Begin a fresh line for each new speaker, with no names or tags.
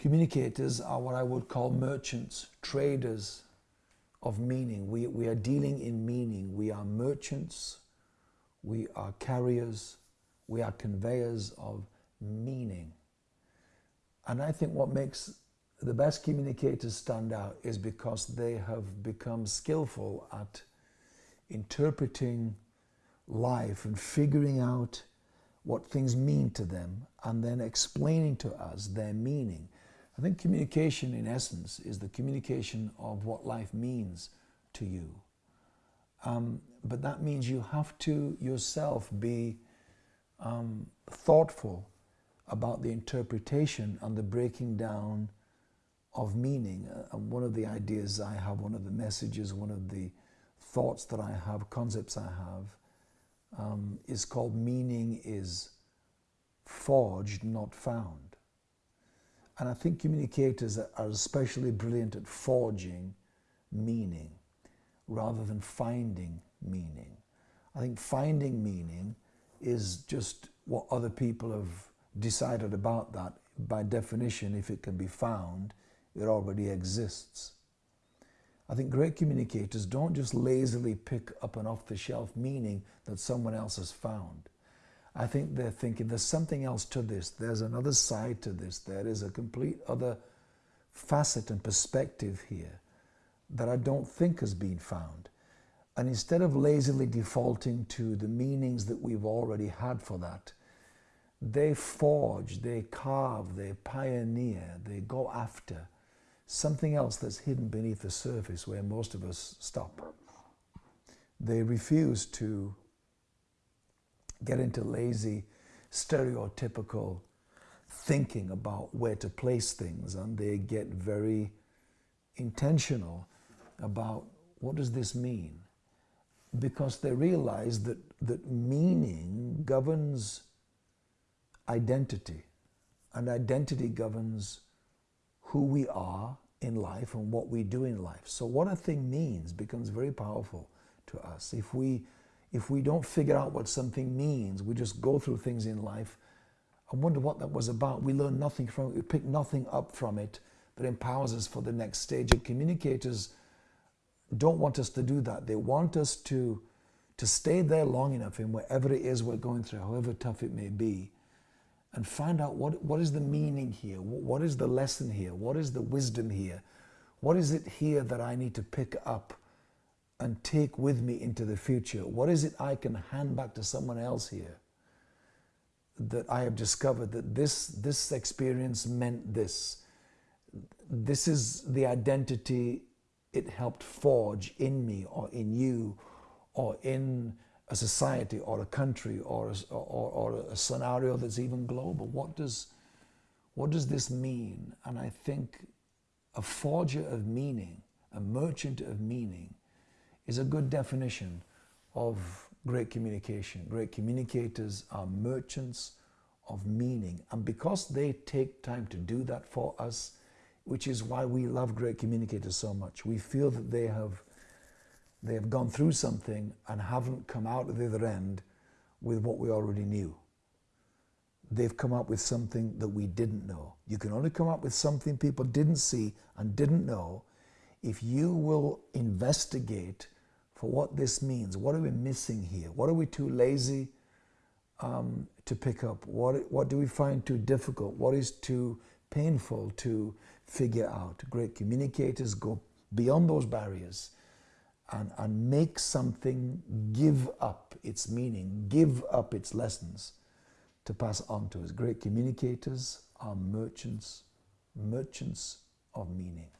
Communicators are what I would call merchants, traders of meaning. We, we are dealing in meaning. We are merchants, we are carriers, we are conveyors of meaning. And I think what makes the best communicators stand out is because they have become skillful at interpreting life and figuring out what things mean to them and then explaining to us their meaning. I think communication in essence is the communication of what life means to you. Um, but that means you have to yourself be um, thoughtful about the interpretation and the breaking down of meaning. Uh, one of the ideas I have, one of the messages, one of the thoughts that I have, concepts I have, um, is called meaning is forged, not found. And I think communicators are especially brilliant at forging meaning rather than finding meaning. I think finding meaning is just what other people have decided about that. By definition, if it can be found, it already exists. I think great communicators don't just lazily pick up an off-the-shelf meaning that someone else has found. I think they're thinking there's something else to this. There's another side to this. There is a complete other facet and perspective here that I don't think has been found. And instead of lazily defaulting to the meanings that we've already had for that, they forge, they carve, they pioneer, they go after something else that's hidden beneath the surface where most of us stop. They refuse to get into lazy, stereotypical thinking about where to place things and they get very intentional about what does this mean because they realize that, that meaning governs identity and identity governs who we are in life and what we do in life. So what a thing means becomes very powerful to us. If we, if we don't figure out what something means, we just go through things in life and wonder what that was about. We learn nothing from it. We pick nothing up from it that empowers us for the next stage. And communicators don't want us to do that. They want us to, to stay there long enough in whatever it is we're going through, however tough it may be, and find out what, what is the meaning here? What is the lesson here? What is the wisdom here? What is it here that I need to pick up and take with me into the future? What is it I can hand back to someone else here? That I have discovered that this, this experience meant this. This is the identity it helped forge in me or in you or in a society or a country or a, or, or a scenario that's even global. What does, what does this mean? And I think a forger of meaning, a merchant of meaning, is a good definition of great communication. Great communicators are merchants of meaning. And because they take time to do that for us, which is why we love great communicators so much, we feel that they have they have gone through something and haven't come out at the other end with what we already knew. They've come up with something that we didn't know. You can only come up with something people didn't see and didn't know if you will investigate for what this means. What are we missing here? What are we too lazy um, to pick up? What, what do we find too difficult? What is too painful to figure out? Great communicators go beyond those barriers and, and make something give up its meaning, give up its lessons to pass on to us. Great communicators are merchants, merchants of meaning.